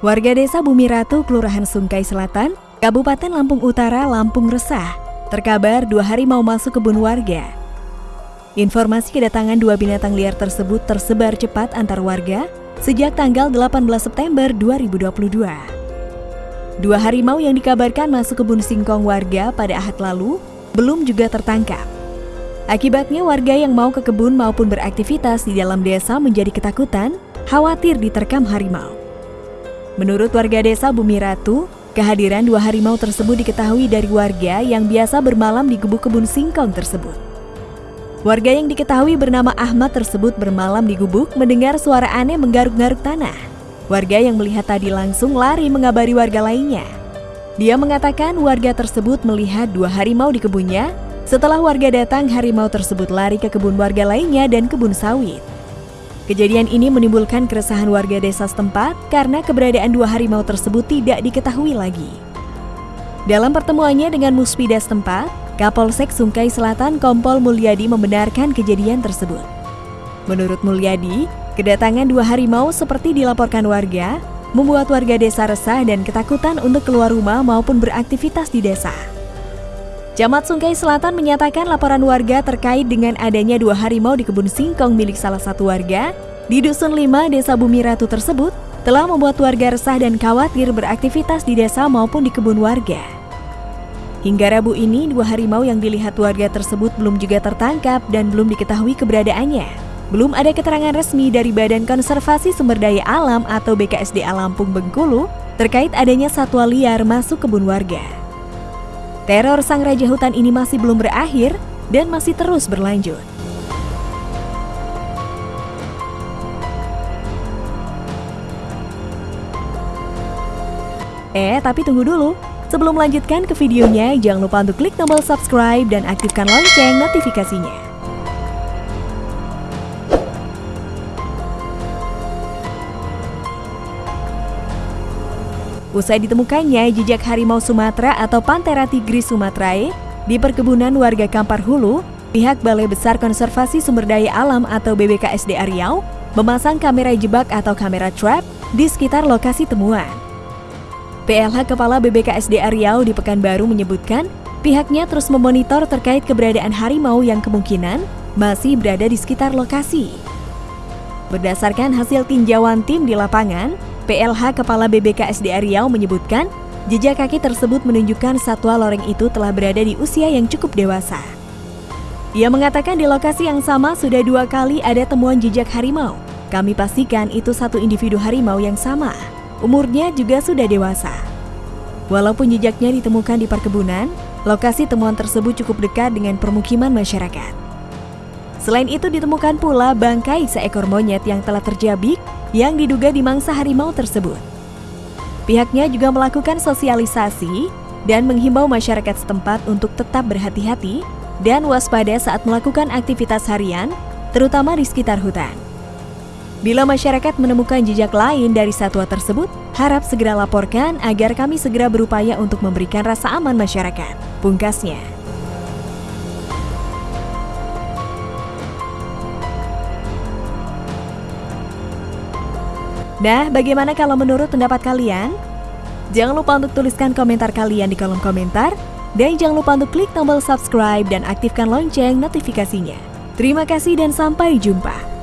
Warga desa Bumi Ratu, Kelurahan Sungkai Selatan, Kabupaten Lampung Utara, Lampung resah. Terkabar dua hari mau masuk kebun warga. Informasi kedatangan dua binatang liar tersebut tersebar cepat antar warga sejak tanggal 18 September 2022. Dua harimau yang dikabarkan masuk kebun singkong warga pada ahad lalu belum juga tertangkap. Akibatnya warga yang mau ke kebun maupun beraktivitas di dalam desa menjadi ketakutan, khawatir diterkam harimau. Menurut warga desa Bumi Ratu, kehadiran dua harimau tersebut diketahui dari warga yang biasa bermalam di gubuk kebun singkong tersebut. Warga yang diketahui bernama Ahmad tersebut bermalam di gubuk mendengar suara aneh menggaruk-garuk tanah. Warga yang melihat tadi langsung lari mengabari warga lainnya. Dia mengatakan warga tersebut melihat dua harimau di kebunnya. Setelah warga datang, harimau tersebut lari ke kebun warga lainnya dan kebun sawit. Kejadian ini menimbulkan keresahan warga desa setempat karena keberadaan dua harimau tersebut tidak diketahui lagi. Dalam pertemuannya dengan Muspida setempat, Kapolsek Sungkai Selatan Kompol Mulyadi membenarkan kejadian tersebut. Menurut Mulyadi, kedatangan dua harimau seperti dilaporkan warga membuat warga desa resah dan ketakutan untuk keluar rumah maupun beraktivitas di desa. Camat Sungkai Selatan menyatakan laporan warga terkait dengan adanya dua harimau di kebun singkong milik salah satu warga di Dusun 5 Desa Bumi Ratu tersebut telah membuat warga resah dan khawatir beraktivitas di desa maupun di kebun warga. Hingga Rabu ini, dua harimau yang dilihat warga tersebut belum juga tertangkap dan belum diketahui keberadaannya. Belum ada keterangan resmi dari Badan Konservasi Sumber Daya Alam atau BKSDA Lampung Bengkulu terkait adanya satwa liar masuk kebun warga. Teror sang raja hutan ini masih belum berakhir dan masih terus berlanjut. Eh, tapi tunggu dulu. Sebelum melanjutkan ke videonya, jangan lupa untuk klik tombol subscribe dan aktifkan lonceng notifikasinya. Usai ditemukannya jejak harimau Sumatera atau Panthera tigris sumatrae di perkebunan warga Kampar Hulu, pihak Balai Besar Konservasi Sumber Daya Alam atau BBKSD Riau memasang kamera jebak atau kamera trap di sekitar lokasi temuan. PLH Kepala BBKSD Riau di Pekanbaru menyebutkan pihaknya terus memonitor terkait keberadaan harimau yang kemungkinan masih berada di sekitar lokasi. Berdasarkan hasil tinjauan tim di lapangan, PLH Kepala BBKSD Riau menyebutkan, jejak kaki tersebut menunjukkan satwa loreng itu telah berada di usia yang cukup dewasa. Ia mengatakan di lokasi yang sama sudah dua kali ada temuan jejak harimau. Kami pastikan itu satu individu harimau yang sama. Umurnya juga sudah dewasa. Walaupun jejaknya ditemukan di perkebunan, lokasi temuan tersebut cukup dekat dengan permukiman masyarakat. Selain itu ditemukan pula bangkai seekor monyet yang telah terjabik yang diduga dimangsa harimau tersebut. Pihaknya juga melakukan sosialisasi dan menghimbau masyarakat setempat untuk tetap berhati-hati dan waspada saat melakukan aktivitas harian, terutama di sekitar hutan. Bila masyarakat menemukan jejak lain dari satwa tersebut, harap segera laporkan agar kami segera berupaya untuk memberikan rasa aman masyarakat. Pungkasnya. Nah, bagaimana kalau menurut pendapat kalian? Jangan lupa untuk tuliskan komentar kalian di kolom komentar. Dan jangan lupa untuk klik tombol subscribe dan aktifkan lonceng notifikasinya. Terima kasih dan sampai jumpa.